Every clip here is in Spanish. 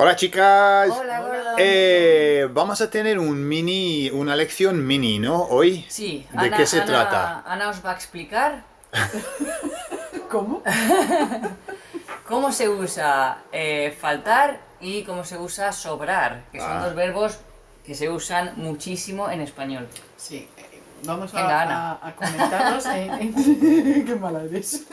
Hola chicas. Hola, gordo. Eh, vamos a tener un mini, una lección mini, ¿no? Hoy. Sí, ¿De Ana, qué se Ana- trata? Ana os va a explicar ¿Cómo? cómo se usa eh, faltar y cómo se usa sobrar, que son Ah. dos verbos que se usan muchísimo en español. Sí, eh, vamos a, Venga, a- a comentarlos en... en- ¡Qué mala eres!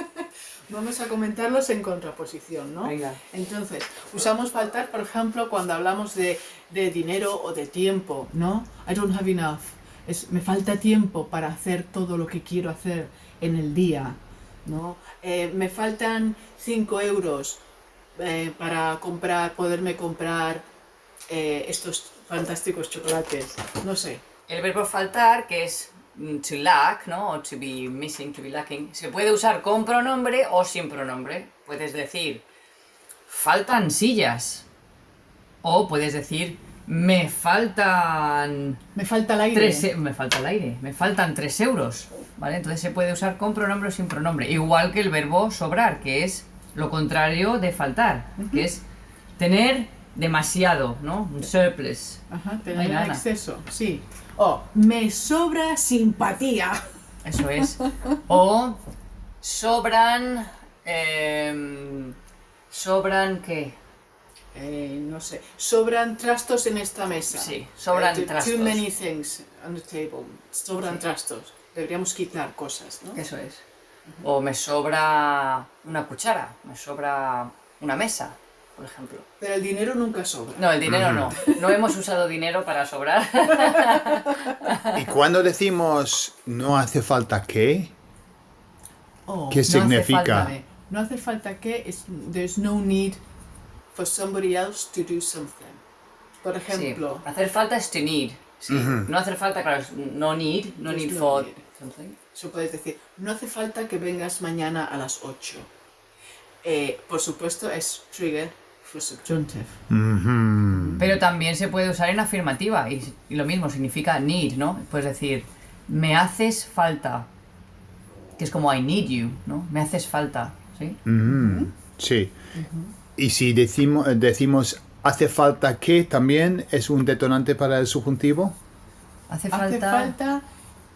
Vamos a comentarlos en contraposición, ¿no? Venga. Entonces, usamos faltar, por ejemplo, cuando hablamos de, de dinero o de tiempo, ¿no? I don't have enough. Es, me falta tiempo para hacer todo lo que quiero hacer en el día, ¿no? Eh, me faltan 5 euros eh, para comprar, poderme comprar eh, estos fantásticos chocolates. No sé. El verbo faltar, que es to lack, ¿no? O to be missing, to be lacking, se puede usar con pronombre o sin pronombre. Puedes decir, faltan sillas. O puedes decir, me faltan Me falta el aire. Tres, e- me falta el aire, me faltan 3 euros, ¿vale? Entonces se puede usar con pronombre o sin pronombre, igual que el verbo sobrar, que es lo contrario de faltar, que es tener demasiado, ¿no? Un surplus. Ajá, tener Ana. exceso, sí. O me sobra simpatía. Eso es. O sobran... em, ¿Sobran qué? Eh, no sé. Sobran trastos en esta mesa. Sí, sobran Eh, too- trastos. Too many things on the table. Sobran trastos. Deberíamos quitar cosas, ¿no? Eso es. O me sobra una cuchara, me sobra una mesa, por ejemplo. Pero el dinero nunca sobra. No, el dinero no. No hemos usado dinero para sobrar. Y cuando decimos no hace falta que, Oh, ¿Qué no hace significa? falta de- no hace falta que es, there's no need for somebody else to do something. Por Sí, ejemplo, hacer falta es to need. sí. No hacer falta, claro, no need, no need no for need. something. Eso puedes decir, no hace falta que vengas mañana a las 8. Eh, por supuesto, es trigger Pero también se puede usar en afirmativa y, y lo mismo significa need, ¿no? Puedes decir, me haces falta. Que es como I need you, ¿no? Me haces falta, ¿sí? Mm, sí. Y si decimos, decimos hace falta que, también es un detonante para el subjuntivo. Hace Hace falta... falta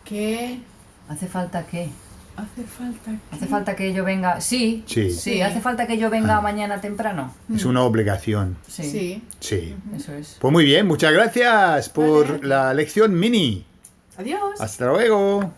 que... Hace falta que... Hace falta que... Hace falta que yo venga... Sí, Sí. sí, hace falta que yo venga mañana temprano. Es una obligación. Sí, Sí. Sí. eso es. Pues muy bien, muchas gracias por Vale. la lección mini. Adiós. Hasta luego.